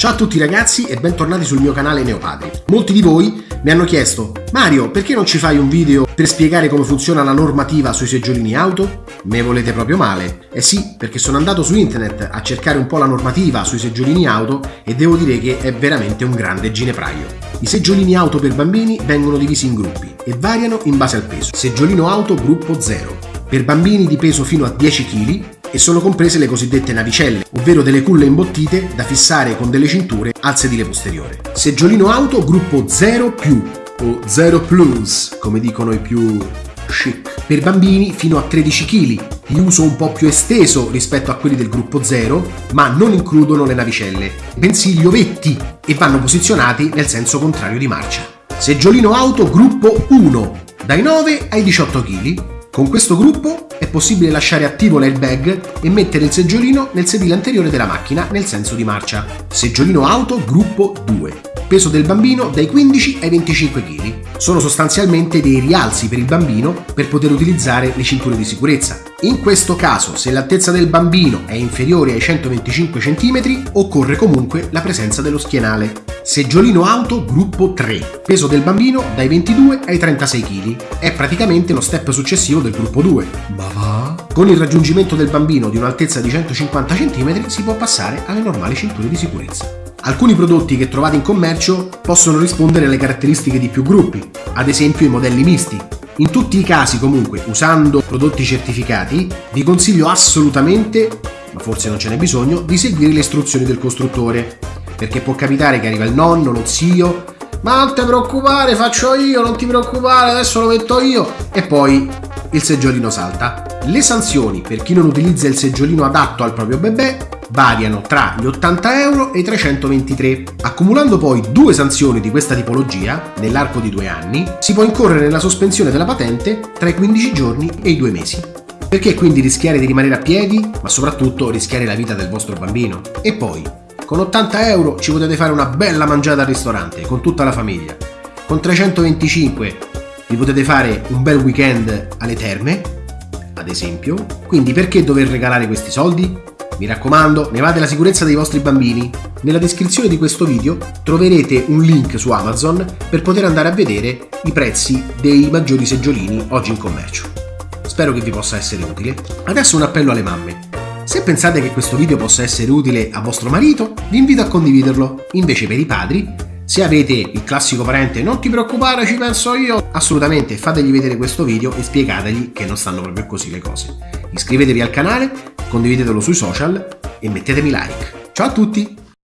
Ciao a tutti ragazzi e bentornati sul mio canale Neopadri. Molti di voi mi hanno chiesto Mario perché non ci fai un video per spiegare come funziona la normativa sui seggiolini auto? Me volete proprio male? Eh sì, perché sono andato su internet a cercare un po' la normativa sui seggiolini auto e devo dire che è veramente un grande ginepraio. I seggiolini auto per bambini vengono divisi in gruppi e variano in base al peso. Seggiolino auto gruppo 0. Per bambini di peso fino a 10 kg e sono comprese le cosiddette navicelle, ovvero delle culle imbottite da fissare con delle cinture al sedile posteriore. Seggiolino auto gruppo 0 più o 0 plus, come dicono i più chic, per bambini fino a 13 kg, di uso un po' più esteso rispetto a quelli del gruppo 0, ma non includono le navicelle, bensì gli ovetti e vanno posizionati nel senso contrario di marcia. Seggiolino auto gruppo 1, dai 9 ai 18 kg. Con questo gruppo è possibile lasciare attivo l'airbag e mettere il seggiolino nel sedile anteriore della macchina nel senso di marcia. Seggiolino auto gruppo 2. Peso del bambino dai 15 ai 25 kg. Sono sostanzialmente dei rialzi per il bambino per poter utilizzare le cinture di sicurezza. In questo caso, se l'altezza del bambino è inferiore ai 125 cm, occorre comunque la presenza dello schienale. Seggiolino auto gruppo 3. Peso del bambino dai 22 ai 36 kg. È praticamente lo step successivo del gruppo 2. Ma va? Con il raggiungimento del bambino di un'altezza di 150 cm si può passare alle normali cinture di sicurezza. Alcuni prodotti che trovate in commercio possono rispondere alle caratteristiche di più gruppi, ad esempio i modelli misti, in tutti i casi comunque, usando prodotti certificati, vi consiglio assolutamente, ma forse non ce n'è bisogno, di seguire le istruzioni del costruttore, perché può capitare che arriva il nonno, lo zio, ma non ti preoccupare, faccio io, non ti preoccupare, adesso lo metto io, e poi il seggiolino salta. Le sanzioni per chi non utilizza il seggiolino adatto al proprio bebè variano tra gli 80 euro e i 323. Accumulando poi due sanzioni di questa tipologia, nell'arco di due anni, si può incorrere nella sospensione della patente tra i 15 giorni e i due mesi. Perché quindi rischiare di rimanere a piedi, ma soprattutto rischiare la vita del vostro bambino? E poi, con 80 euro ci potete fare una bella mangiata al ristorante con tutta la famiglia. Con 325 vi potete fare un bel weekend alle terme, ad esempio. Quindi perché dover regalare questi soldi? Mi raccomando, ne va della sicurezza dei vostri bambini. Nella descrizione di questo video troverete un link su Amazon per poter andare a vedere i prezzi dei maggiori seggiolini oggi in commercio. Spero che vi possa essere utile. Adesso un appello alle mamme. Se pensate che questo video possa essere utile a vostro marito, vi invito a condividerlo. Invece per i padri, se avete il classico parente non ti preoccupare ci penso io, assolutamente fategli vedere questo video e spiegategli che non stanno proprio così le cose. Iscrivetevi al canale condividetelo sui social e mettetemi like. Ciao a tutti!